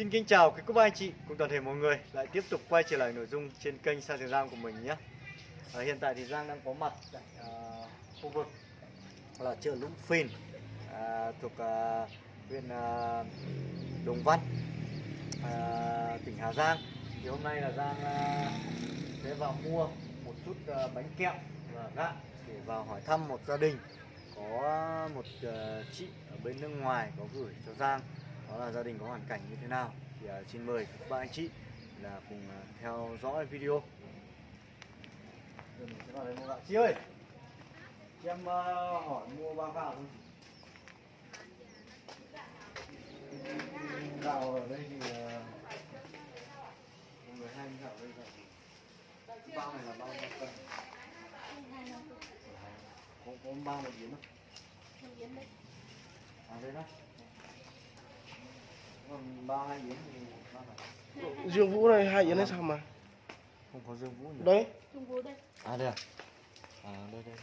Xin kính chào quý cô bác anh chị cùng toàn thể mọi người lại tiếp tục quay trở lại nội dung trên kênh Sa Tiền Giang của mình nhé. À, hiện tại thì Giang đang có mặt tại à, khu vực là chợ Lũng Phìn à, thuộc à, huyện à, Đồng Văn, à, tỉnh Hà Giang. Thì hôm nay là Giang à, sẽ vào mua một chút à, bánh kẹo và gạo để vào hỏi thăm một gia đình có một à, chị ở bên nước ngoài có gửi cho Giang đó là gia đình có hoàn cảnh như thế nào? Thì uh, xin mời các bạn anh chị là cùng uh, theo dõi video. Chị ơi chị em uh, hỏi mua bao gạo không chị. Gạo ở đây thì uh, mọi người hay gạo đây là bao này là bao bao cân? Có có bao một yến không? À đây đó ba hai yến thì ba phải Dương Vũ này hai yến hay sao mà? Không có dương vũ nhỉ? Đấy. Trung Quốc đây, à đây à? À đây đây.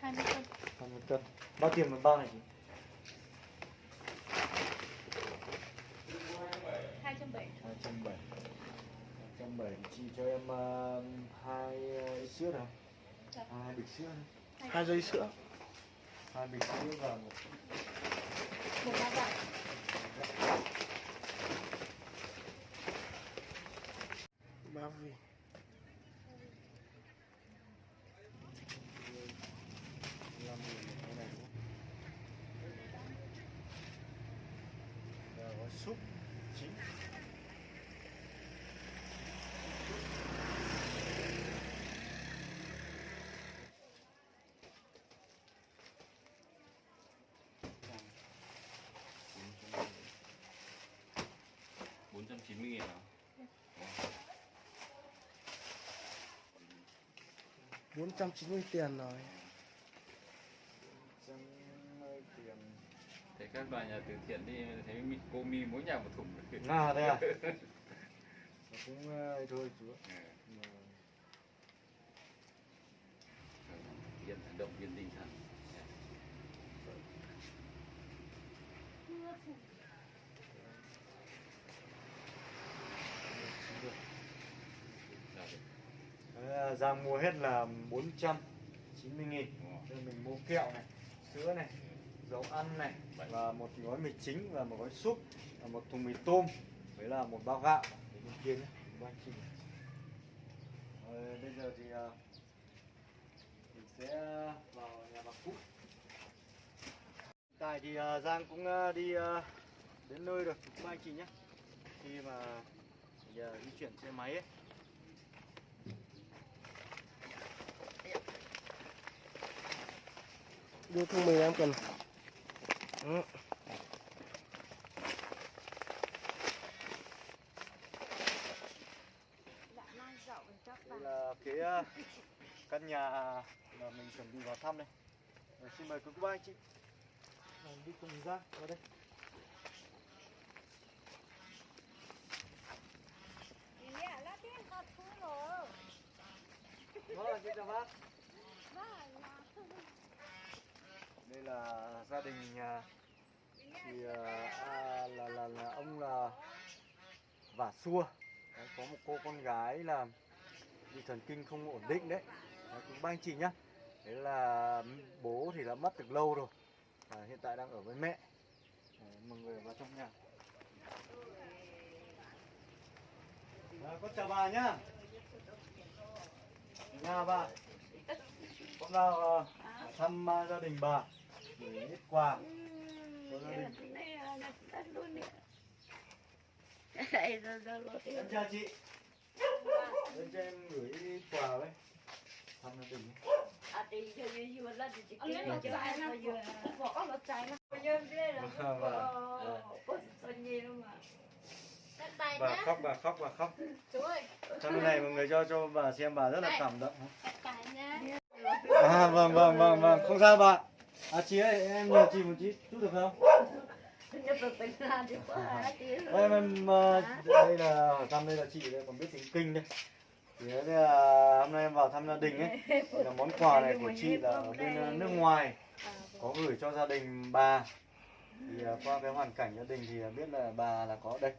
20 cân. hai mươi cân. Bao tiền một bao này chị 270. hai trăm bảy. Hai trăm bảy. Chị cho em uh, hai uh, sữa nào? Dạ. hai bịch sữa hai dây sữa. Hai bịch sữa và một Một bao gạo. 390 000 490 tiền rồi. thấy các đoàn nhà từ thiện đi thấy cô mi mỗi nhà một thùng. À thế à? Cũng thôi chú Yên ừ. động viên tinh thần. Dạ. Thank. Giang mua hết là 490 nghìn. Rồi. Mình mua kẹo này, sữa này, dầu ăn này Và một gói mì chính và một gói súp và một thùng mì tôm. Với là một bao gạo. Để bên kia nhé, ba chị Rồi, Bây giờ thì à, mình sẽ vào nhà bà Cúc Hiện tại thì Giang cũng đi đến nơi rồi, ba anh chị nhé. Khi mà giờ di chuyển xe máy ấy đưa thùng mì em cần Đó. Đây là cái ờ, căn nhà mà mình chuẩn bị vào thăm đây. Rồi, xin mời quý cô bác anh chị Rồi, đi cùng ra vào đây. Vâng, xin chào bác. Đây là gia đình nhà thì à, à, là, là là ông là vả xua. Đấy, có một cô con gái là bị thần kinh không ổn định đấy. đấy cũng ba anh chị nhá. Đấy là bố thì đã mất từ lâu rồi. À, hiện tại đang ở với mẹ. Đấy, mọi người vào trong nhà. À, con chào bà nhá. Nhà bà. Con vào ờ, thăm à, gia đình bà gửi ít quà đình. Em chào chị. Lên cho em gửi quà với. Thăm gia đình. Vâng, vâng. Bà khóc, bà khóc, bà khóc. Chú ơi, Trong này mọi người cho cho bà xem bà rất là cảm động. cắt tay nhá. À, vâng vâng vâng vâng không sao bà à chị ơi em nhờ chị một chút chút được không? Em em ờ, đây là thăm đây là chị đây còn biết tiếng kinh đây. Thì đây là hôm nay em vào thăm gia đình ấy. Là món quà này của chị là ở bên ờ, nước ngoài. Có gửi cho gia đình bà. Thì ờ, qua cái hoàn cảnh gia đình thì biết là bà là có đây.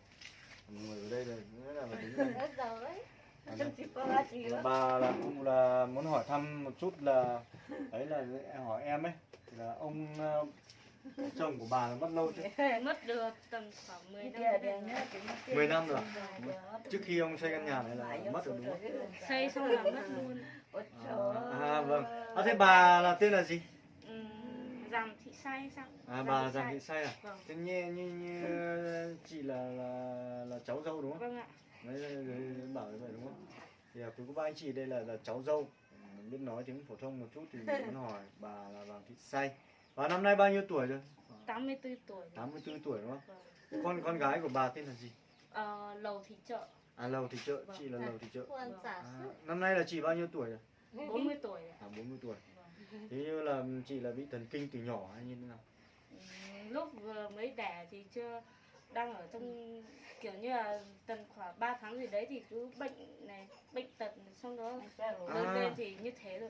Người ở đây là nghĩa là phải À, đây. là bà là cũng là muốn hỏi thăm một chút là ấy là hỏi em ấy là ông ờ, chồng của bà là mất lâu chưa Mất được tầm khoảng 10 năm. 10 năm rồi trước khi ông xây căn nhà này là mất rồi đúng không Xây xong là mất luôn. à vâng à, thế bà là tên là gì Giàng thị say sao? à bà giàng thị say à Vâng. thế như như, như chị là là là cháu dâu đúng không Vâng ạ. Đấy bảo như vậy đúng không thì à, quý cô bác anh chị đây là là cháu dâu mình biết nói tiếng phổ thông một chút thì mình muốn hỏi bà là vàng thị say và năm nay bao nhiêu tuổi rồi 84 tuổi. 84 tuổi đúng không Vâng. con con gái của bà tên là gì Ờ, lầu thị chợ à lầu thị chợ Vâng. chị là lầu thị chợ Vâng. à, năm nay là chị bao nhiêu tuổi rồi 40 tuổi ạ. à 40 tuổi Vâng. thế như là chị là bị thần kinh từ nhỏ hay như thế nào Ừm, lúc vừa mới đẻ thì chưa đang ở trong kiểu như là tầm khoảng 3 tháng gì đấy thì cứ bệnh này bệnh tật xong đó lớn À. lên thì như thế rồi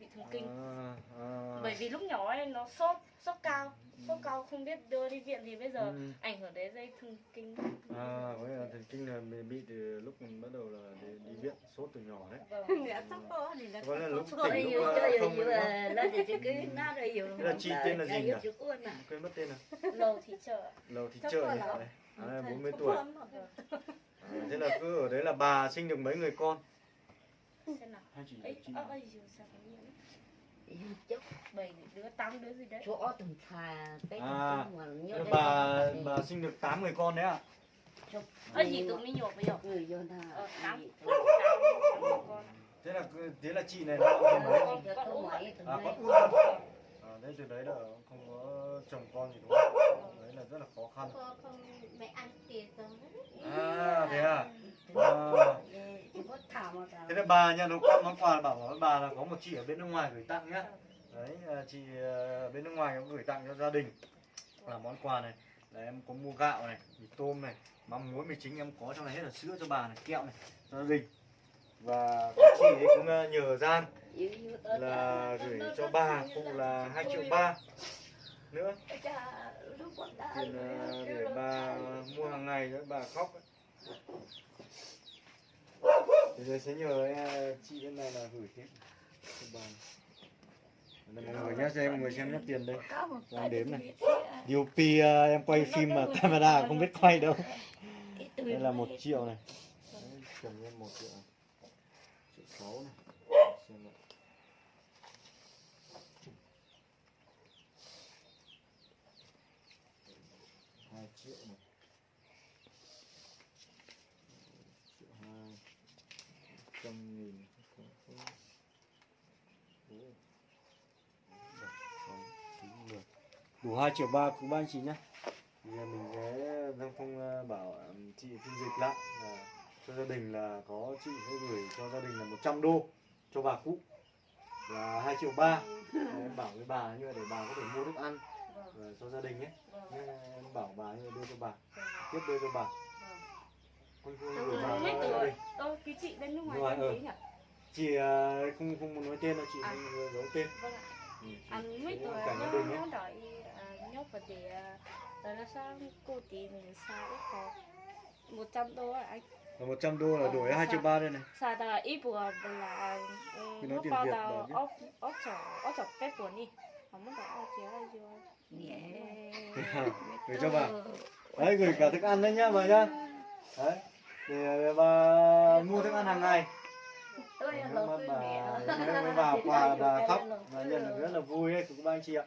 bị thần kinh. À, à. bởi vì lúc nhỏ ấy nó sốt sốt cao. Sốt cao không biết đưa đi viện thì bây giờ Ừ. ảnh hưởng đến dây thần kinh. À có nghĩa là thần kinh là bị bị từ lúc mình bắt đầu là đi, đi viện sốt từ nhỏ đấy. Vâng. có là lúc tỉnh lúc ờ, không không? là chứ cứ nó rồi Thế là chị tên là gì nhỉ? quên mất tên rồi. Lầu thị chợ. Lầu thị chợ nhỉ? đấy à, đây, 40 tuổi. à, thế là cứ ở đấy là bà sinh được mấy người con? Xem nào. Hai chị ấy chị ơ đứa tám đứa gì đấy chỗ từng thà cái À, bà bà sinh được 8 người con đấy à ơi gì tụi mình nhổ bây giờ người vô thà. Ờ tám. Gì tám tám con. thế là thế là chị này là con mấy à con út à? à đấy từ đấy là không có chồng con gì đúng không? Đấy là rất là khó khăn. Không mẹ ăn tiền rồi. À thế à, à thế là bà nhận được con món quà bảo với bà là có một chị ở bên nước ngoài gửi tặng nhá. Đấy ờ, chị ở bên nước ngoài cũng gửi tặng cho gia đình. Là món quà này. Là em có mua gạo này, mì tôm này, mắm muối, mì chính em có, trong này hết là sữa cho bà này, kẹo này, cho gia đình. Và các chị ấy cũng ờ, nhờ gian là gửi cho bà cũng là 2 triệu ba nữa. Tiền để bà mua hàng ngày cho bà khóc ấy. Thế giờ sẽ nhờ chị bên này là gửi tiếp cho bà mọi người nhé cho em mọi người xem nhé tiền đây. Cho em đếm này. DOP ờ, à, em quay phim mà camera không biết quay đâu. Đây là một triệu này. Cầm một triệu. Triệu sáu này. Xem nào. hai triệu này triệu hai trăm nghìn không không Ồ. bảy sáu chín mười đủ hai triệu ba của ba chị nhé thì à, mình sẽ Giang Phong à, bảo à, chị phiên dịch lại là cho gia đình là có chị sẽ gửi cho gia đình là 100 đô cho bà cụ. Là hai triệu ba. Em bảo với bà như vậy để bà có thể mua thức ăn và cho gia đình Nhé, em bảo bà như vậy đưa cho bà. Tiếp đưa cho bà. Con con gửi bà cho gia tuổi đình. Ơ cái chị bên nước ngoài tên ờ. gì nhỉ? Chị à, không không muốn nói tên đâu chị À. không giấu tên. Vâng ạ. Ừ, chị- anh mấy tuổi nó nó đợi à, nhóc và để à, rồi là sao cô tí mình sao ít có 100 đô à anh. Và 100 đô là Ờ, đổi 2 triệu sao? ba đây này. Sao ta ít bùa là ừ, Cái nói nó tiền bao Việt là biết. ốc ốc chở ốc chở cái buồn đi. Không muốn ốc chiếu hay chưa? Gửi cho bà. đấy gửi cả thức ăn đấy nhá bà nhá. Đấy. Để bà mua thức ăn hàng ngày mà tôi bà mà bà quà bà khóc và nhận được rất là vui đấy của các anh chị ạ.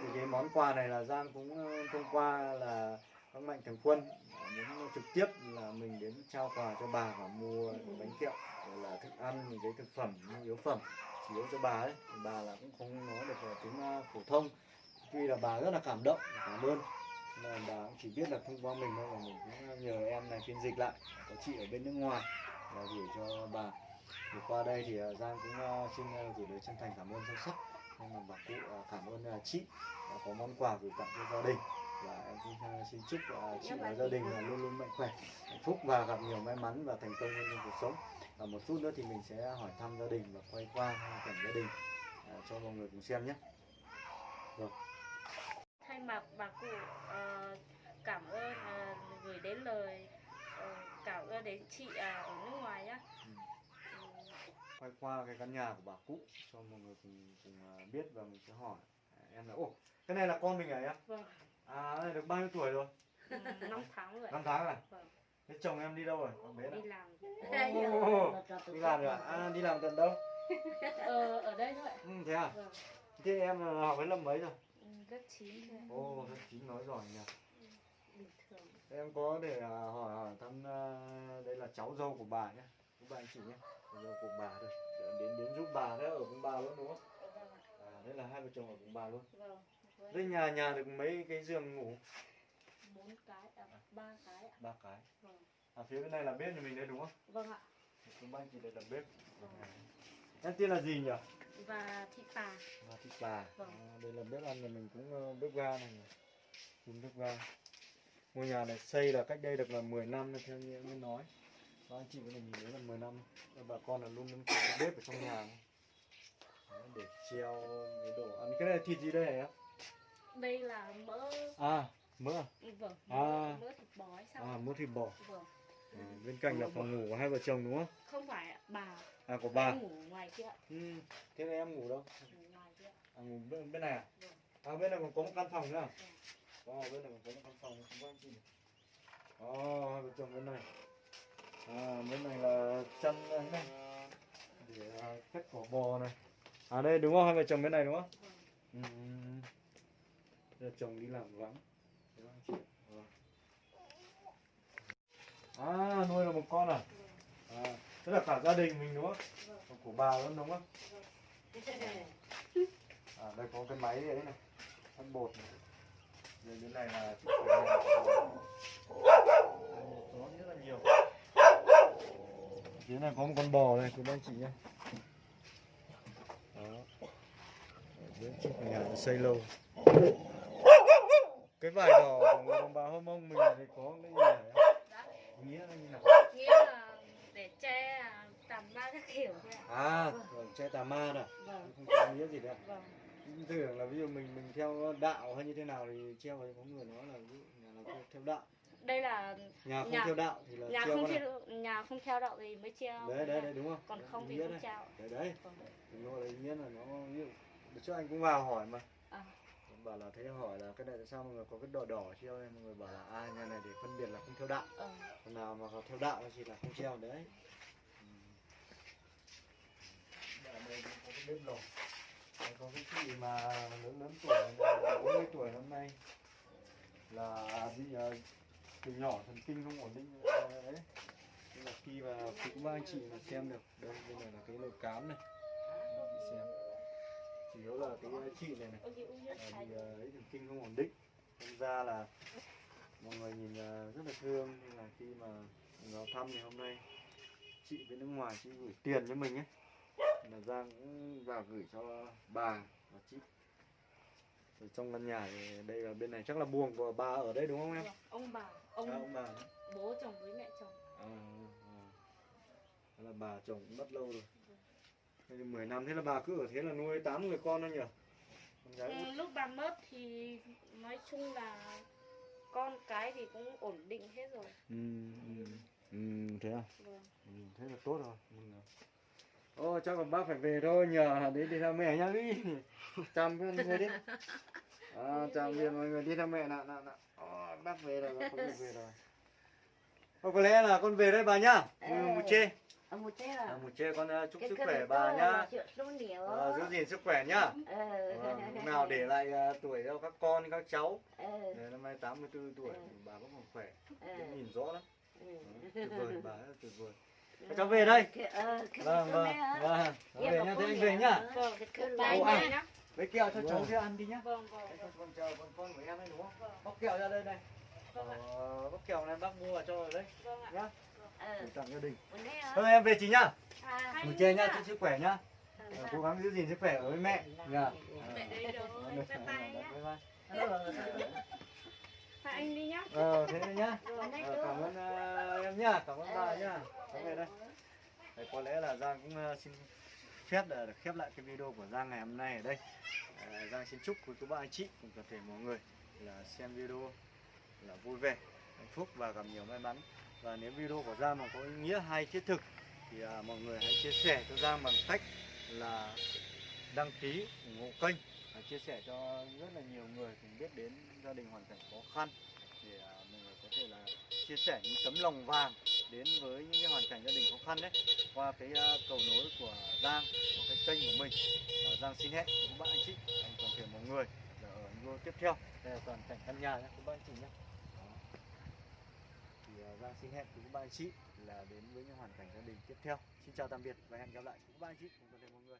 Thì cái món quà này là Giang cũng ờ, thông qua là các mạnh thường quân ờ, muốn trực tiếp là mình đến trao quà cho bà và mua bánh kẹo rồi là thức ăn những cái thực phẩm nhu yếu phẩm chủ yếu cho bà ấy. Thì bà là cũng không nói được tiếng ờ, phổ thông. Tuy là bà rất là cảm động cảm ơn. Là bà cũng chỉ biết là thông qua mình thôi và mình cũng nhờ em này phiên dịch lại. Có chị ở bên nước ngoài là gửi cho bà thì qua đây thì ờ, Giang cũng ờ, xin ờ, gửi lời chân thành cảm ơn sâu sắc. Nhưng mà bà cụ cảm ơn chị đã có món quà gửi tặng cho gia đình. Và em cũng xin chúc chị và gia đình luôn luôn mạnh khỏe hạnh phúc và gặp nhiều may mắn và thành công trong cuộc sống. Và một chút nữa thì mình sẽ hỏi thăm gia đình và quay qua hoàn cảnh gia đình cho mọi người cùng xem nhé. Thay mặt bà cụ cảm ơn gửi đến lời ờ, đến chị ở nước ngoài nhá. Ừ. Ừ, quay qua cái căn nhà của bà cũ cho mọi người cùng cùng à, biết và mình sẽ hỏi. À, em là ồ cái này là con mình à em? Vâng. À này được bao nhiêu tuổi rồi? Ừ, năm tháng rồi năm tháng à? Vâng. thế chồng em đi đâu rồi? Con bé đi làm Ồ, đi làm rồi à? đi làm tận đâu? Ờ, ở đây thôi ừ, thế à? Vâng. Thế em là học đến lớp mấy rồi? Ừ, lớp 9 thôi ồ rất chín nói giỏi nhỉ. Bình thường. Em có để hỏi hỏi thăm đây là cháu dâu của bà nhé. Của bà anh chị nhé dâu của bà đây Để đến đến giúp bà đấy ở cùng bà luôn đúng không? Vâng à, đây là hai vợ chồng ở cùng bà luôn. Vâng với đây nhà nhà được mấy cái giường ngủ? Bốn cái à, ba cái ạ. Ba cái? Vâng. À phía bên này là bếp nhà mình đấy đúng không? Vâng ạ. Chúng anh chị đây là bếp. Vâng. em tên là gì nhỉ? Và thị bà và thịt bà Vâng. à, đây là bếp ăn nhà mình cũng ờ, bếp ga này dùng bếp ga. Ngôi nhà này xây là cách đây được là 10 năm theo như em mới nói và anh chị có thể nhìn thấy là 10 năm bà con là luôn luôn có cái bếp ở trong nhà Đấy, để treo cái đồ ăn cái này là thịt gì đây em đây là mỡ à mỡ à? vâng À. mỡ, mỡ thịt bò hay sao à mỡ thịt bò vâng ừ, bên cạnh là phòng ngủ của hai vợ chồng đúng không không phải bà à của bà em ngủ ngoài kia ừ. thế là em ngủ đâu ngủ ngoài kia à, ngủ bên, bên này à? Vâng. à bên này còn có một căn phòng nữa à? Wow, bên này còn có một căn phòng không có anh chị này. Ồ, hai vợ chồng bên này. À, bên này là chăn này này. Để à, cắt cỏ bò này. À đây đúng không? Hai vợ chồng bên này đúng không? Ừ. Giờ chồng đi làm vắng. Vâng. À, nuôi được một con à? À, tức là cả gia đình mình đúng không? Của bà luôn đúng không? À, đây có cái máy đấy này. Ăn bột này. Rồi bên này là chiếc rất là nhiều. Phía này có một con bò này, của anh chị nhé. Đó. Chiếc nhà xây lâu. Cái vải đỏ của người đồng bào Hơ Mông mình thì có cái gì. Nghĩa là như nào? nghĩa là để che à, tầm ba các kiểu thôi ạ À, rồi che tà ma nè. vâng Không có nghĩa gì đâu. vâng tưởng là ví dụ mình mình theo đạo hay như thế nào thì treo thì có người nói là ví dụ theo- theo đạo đây là nhà không Nhà- theo đạo thì là nhà không theo nhà không theo đạo thì mới treo đấy đấy đấy đúng không? Còn Đấy, không thì không treo. Đấy đấy. Đúng rồi ý nghĩa là nó ví dụ trước anh cũng vào hỏi mà. À. Bảo là thấy hỏi là cái này tại sao mọi người có cái đỏ đỏ treo này mọi người bảo là à nhà này để phân biệt là không theo đạo. Ờ, còn nào mà theo đạo thì là không treo đấy. Ừ. Đây cũng có cái bếp lò có cái chị mà lớn lớn tuổi này, 40 tuổi năm nay. Là bị uh, từ nhỏ thần kinh không ổn định ờ, đấy. Nên là khi mà cũng ba anh chị là xem được. Đây bên này là cái nồi cám này. Chị xem. Chủ yếu là cái ờ, chị này này. Là bị ờ, ấy thần kinh không ổn định. Thành ra là mọi người nhìn rất là thương. Nhưng là khi mà mình vào thăm thì hôm nay chị bên nước ngoài chị gửi tiền cho mình ấy là Giang cũng vào gửi cho bà và chị. Ở trong căn nhà thì đây là bên này chắc là buồng của bà ở đây đúng không em? Vâng, ông bà ông, À, ông bà bố chồng với mẹ chồng À, à. Thế là bà chồng cũng mất lâu rồi Thế thì 10 năm thế là bà cứ ở thế là nuôi 8 người con thôi nhỉ? Con gái ừ, lúc bà mất thì nói chung là con cái thì cũng ổn định hết rồi Ừ, ừ. Ừ, thế à? vâng Ừ, thế là tốt rồi rồi. Ô chắc là bác phải về thôi nhờ đến đi thăm mẹ nhá đi chăm người đi à, chào biệt mọi người đi thăm mẹ nè nè nè Ô, bác về rồi bác không được về rồi. Ô, có lẽ là con về đây bà nhá. Ừ, Ờ. một chê. Ở một chế à, là một chê con uh, chúc cái sức khỏe bà nhá. à, giữ gìn sức khỏe nhá. Ờ. Vâng, lúc nào để lại uh, tuổi cho các con các cháu. Ờ. Đấy, năm nay 84 tuổi Ừ. bà vẫn còn khỏe. Ờ. Vẫn nhìn rõ lắm. Ừ. Tuyệt vời bà rất tuyệt vời. Các cháu về đây. Ờ, vâng vâng. vâng Em về nhá thế anh về nhá. nữa. vâng à. Lấy kẹo cho cháu Vâng. kia ăn đi nhá. Vâng vâng. Đấy, con, con chờ con con của em ấy đúng không? Vâng bóc kẹo ra đây này. Vâng ạ. Ờ, bóc kẹo này bác mua vào cho ở đây vâng ạ. Nhá. Để tặng gia đình. Thôi em về chị nhá. À, một chê nhá chúc sức khỏe nhá. Ờ, cố gắng giữ gìn sức khỏe ở với mẹ. Nhá mẹ đây rồi bye bye. nhá bye. Bye hai anh đi nhá. ờ thế này nhá. Nay Ờ, cảm ơn ờ, em nhá. Cảm ơn bà nhá. Cảm về đây. Đấy, có lẽ là Giang cũng ờ, xin phép là được khép lại cái video của Giang ngày hôm nay ở đây. À, Giang xin chúc quý cô bác anh chị cùng toàn thể mọi người là xem video là vui vẻ hạnh phúc và gặp nhiều may mắn. Và nếu video của Giang mà có ý nghĩa hay thiết thực thì à, mọi người hãy chia sẻ cho Giang bằng cách là đăng ký ủng hộ kênh và chia sẻ cho rất là nhiều người cùng biết đến gia đình hoàn cảnh khó khăn để à, mọi người có thể là chia sẻ những tấm lòng vàng đến với những cái hoàn cảnh gia đình khó khăn đấy qua cái ờ, cầu nối của Giang của cái kênh của mình. Uh, Giang xin hẹn các bạn anh chị anh toàn thể mọi người là ở video tiếp theo. Đây là toàn cảnh căn nhà nhé các bạn anh chị nhé. Thì uh, Giang xin hẹn các bạn anh chị là đến với những hoàn cảnh gia đình tiếp theo. Xin chào tạm biệt và hẹn gặp lại các bạn anh chị cùng toàn thể mọi người.